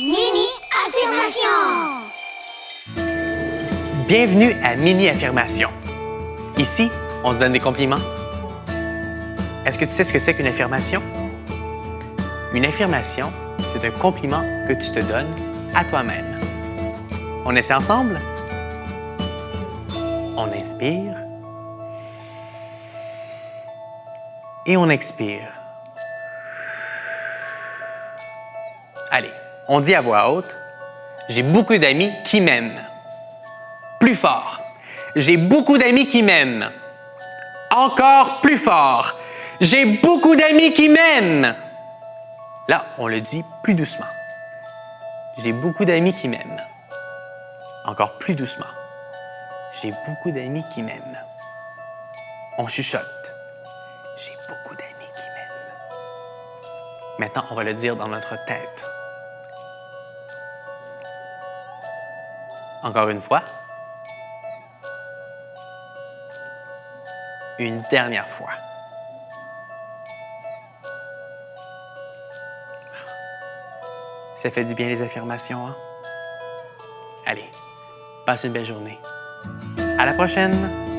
Mini affirmation. Bienvenue à Mini Affirmation. Ici, on se donne des compliments. Est-ce que tu sais ce que c'est qu'une affirmation? Une affirmation, c'est un compliment que tu te donnes à toi-même. On essaie ensemble? On inspire. Et on expire. Allez, on dit à voix haute, j'ai beaucoup d'amis qui m'aiment. Plus fort. J'ai beaucoup d'amis qui m'aiment. Encore plus fort. J'ai beaucoup d'amis qui m'aiment. Là, on le dit plus doucement. J'ai beaucoup d'amis qui m'aiment. Encore plus doucement. J'ai beaucoup d'amis qui m'aiment. On chuchote. J'ai beaucoup d'amis qui m'aiment. Maintenant, on va le dire dans notre tête. Encore une fois. Une dernière fois. Ça fait du bien les affirmations, hein? Allez, passe une belle journée. À la prochaine!